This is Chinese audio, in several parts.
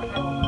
Bye.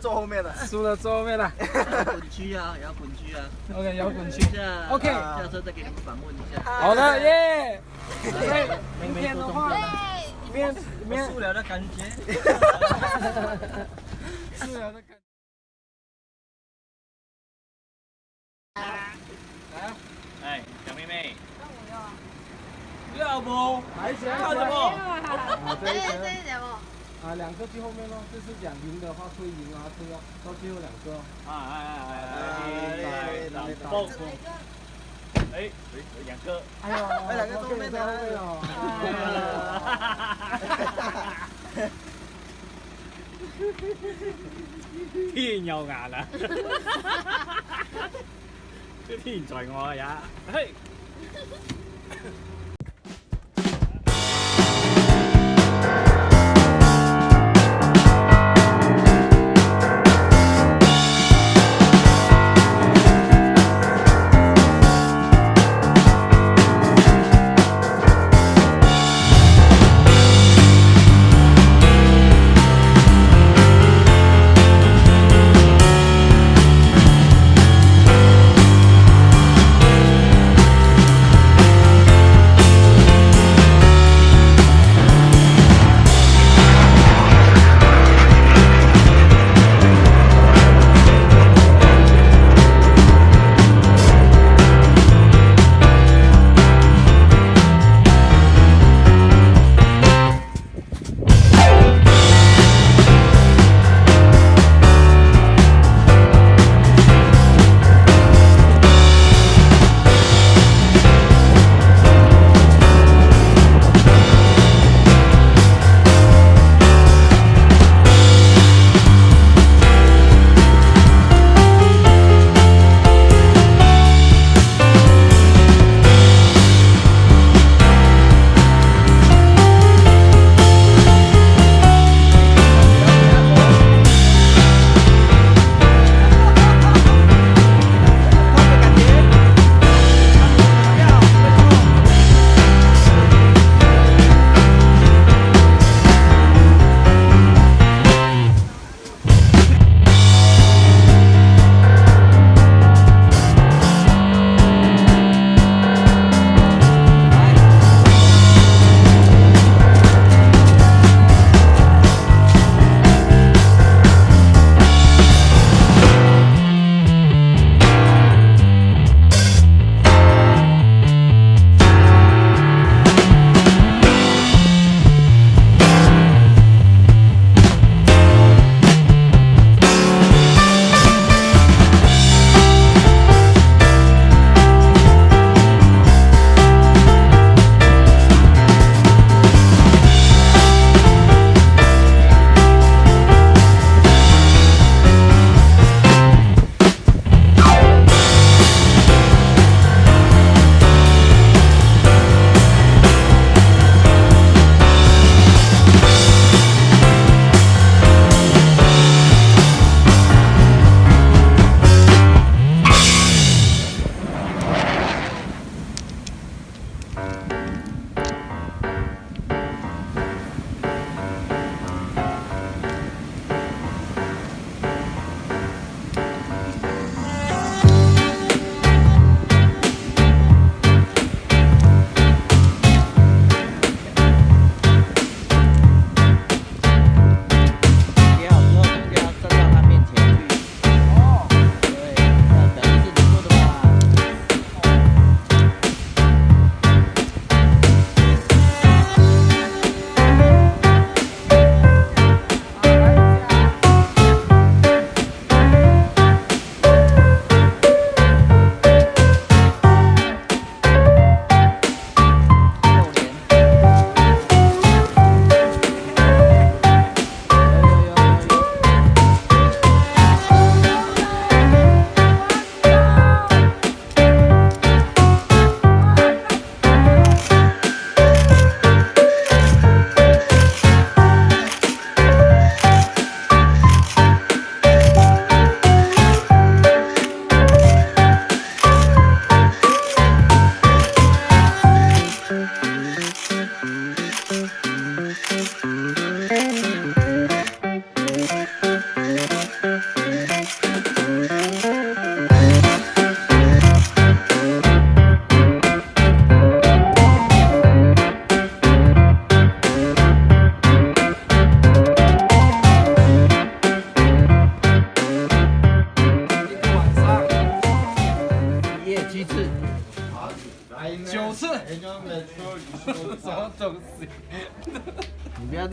坐后面的，输了坐后面了。滚区啊，摇滚区啊。OK，摇滚区。OK，下车再给你们访问一下。好的，耶。明天的话，面面输了的感觉。输了的感。来，哎，小妹妹。要不？还想要什么？啊，这一节目。啊，两个最后面咯，就是讲赢的话会赢啊，对啊，到最后两个。啊哎哎哎哎，打爆风。哎，两个。哎呦，哎两个后面的后面哦。哈哈哈哈哈！天有眼啊！天在我也，嘿。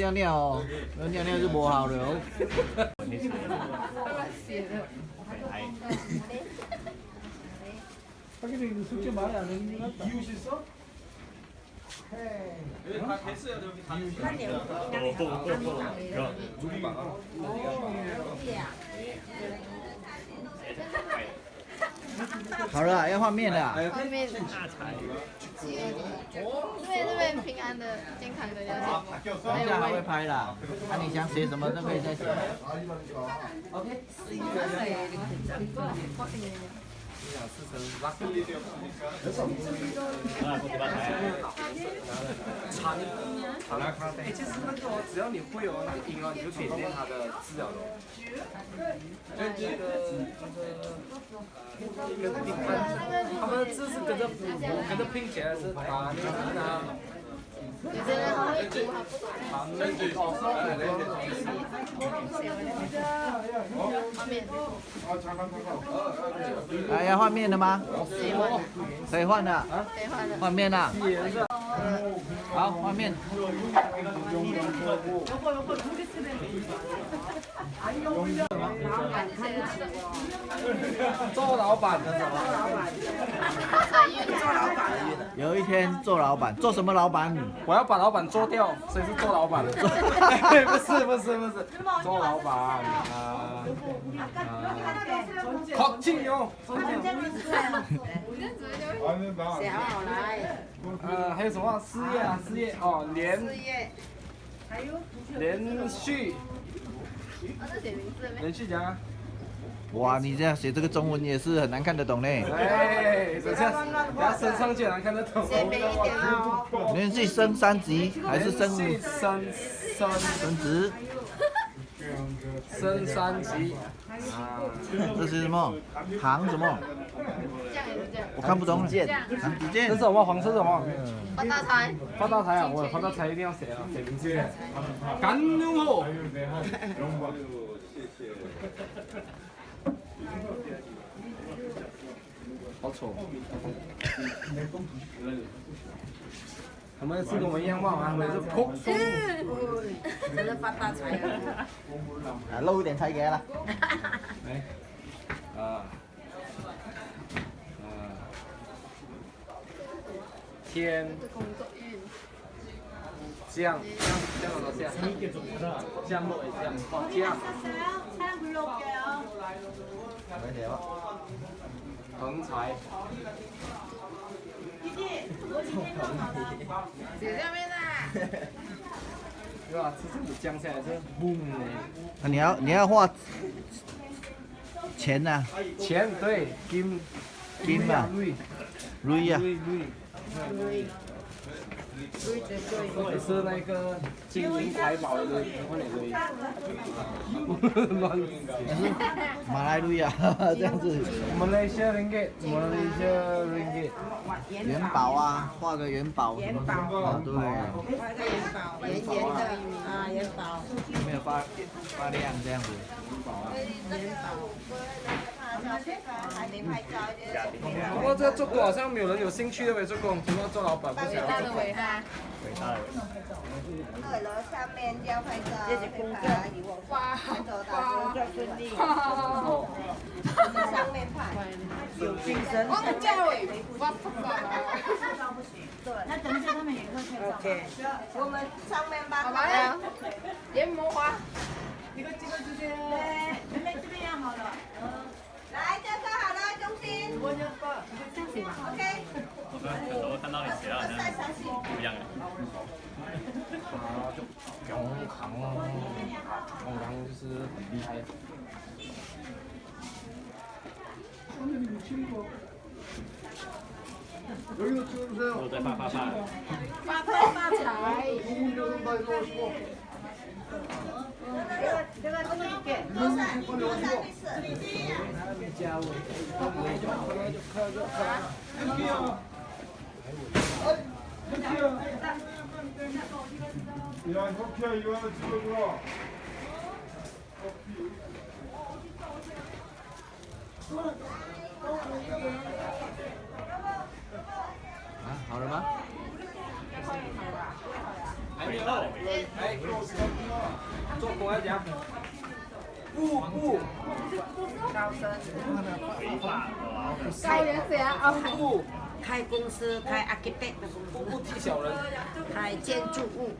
尿尿哦，不要尿尿就不好了哦。他给你出去买两个，你那有些少。好了，要换面了。外面饥饿的，因为这边平安的、健康的要写，等一下还会拍啦。那你想写什么都可以再写。哎，其实那个，只要你会哦，那个音哦，你就点点它的字了。跟这个跟拼他们的字是跟着跟着拼起来是打那个。哎，要换面了吗？谁换？可以换了，谁换的？换面了。好，换面。做老板的什么？有一天做老板，做什么老板？我要把老板做掉，谁是做老板？不是不是不是，做老板啊啊！好，庆哟。呃，还有什么事业啊？事业哦，连连续写名字没？连续讲啊！哇，你这样写这个中文也是很难看得懂呢。哎，等下等下升上去难看得懂。写美一点哦。连续升三级还是升升升升职？升三级啊！这是什么？行什么？我看不懂了。这是。什么？黄色什么？发大财。发大财啊！我发大财一定要写啊，写名字。干牛火。好丑。他们是跟我们一样嘛？他们是哭松。真的发大财了。啊，露一点才给了。来，啊，啊，天这工作运。降降降到哪下？降落也对吧？这是江下来是嘣的。那你要你要画钱呐，钱对金金嘛，瑞瑞呀，瑞瑞。是那个金银财宝的，乱。马来瑞呀，这样子。Malaysia ringgit, Malaysia ringgit。元宝啊，画个元宝。啊，对。圆圆的啊，元宝。有没有发发亮这样子？不过这个做工好像没有人有兴趣的呗，做工，除了做老板不想。二楼上面要拍照，这是工作，哇工作顺利，哇！上面拍。有精神。王家伟，哇那等一下他们也会拍照。OK。我们上面吧好吧呀，研磨花。这个这个这边，妹妹这边要好了。写到好像不一样哎。啊，就永康，永康就是很厉害。我在发发发。发发大财。야, 커피야 이거 하나 찍어줘. 啊，好了吗？还没有，哎，做工要讲，不不高原谁啊？哦，不 开公司开 architect 的公司，开建筑物，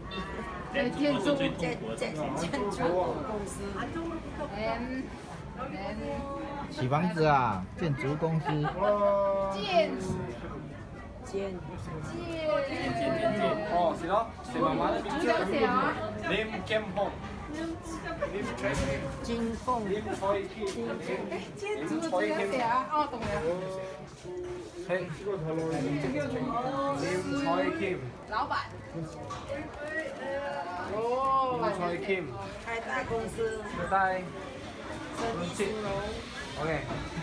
建建筑建建建筑物公司。M M 起房子啊，建筑公司。建建建建建，哦，是咯，是妈妈的名字这个谁啊？，Lim Kim Hong。Lim Choi 金凤 Lim Choi Kim。建筑这个谁啊？哦，懂了，嘿，Lim Choi Kim。老板。哦，Lim Choi Kim。开大公司，现在生意兴隆，OK。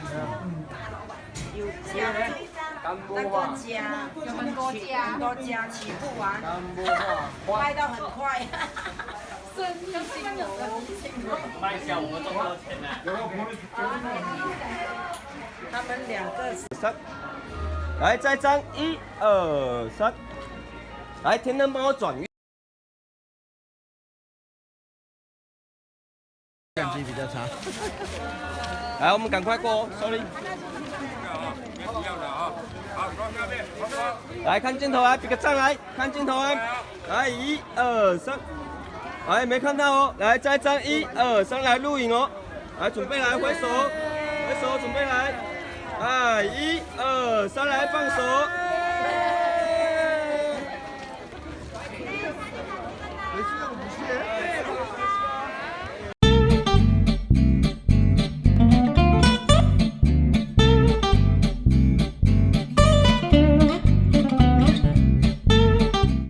有家干那个部话，家，有很多家很多家起不完，卖到很快。生意兴隆。卖小我们赚到钱呢。他们两个三，来再张一二三，来天灯帮我转运。相机比较差。来，我们赶快过哦，sorry。一样的啊，好来看镜头啊，比个赞来，看镜头啊，来一二三，哎没看到哦，来再站一二三来录影哦，来准备来挥手，挥手准备来，哎一二三来放手，